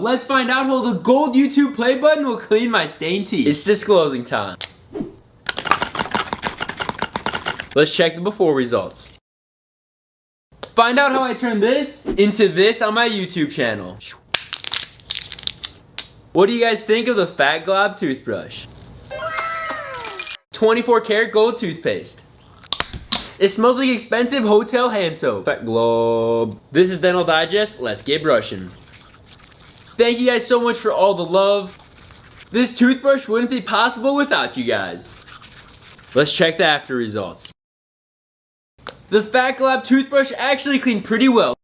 Let's find out how the gold YouTube play button will clean my stained teeth. It's disclosing time. Let's check the before results. Find out how I turn this into this on my YouTube channel. What do you guys think of the Fat Glob toothbrush? 24 karat gold toothpaste. It smells like expensive hotel hand soap. Fat Glob. This is Dental Digest. Let's get brushing. Thank you guys so much for all the love. This toothbrush wouldn't be possible without you guys. Let's check the after results. The Fat Glob toothbrush actually cleaned pretty well.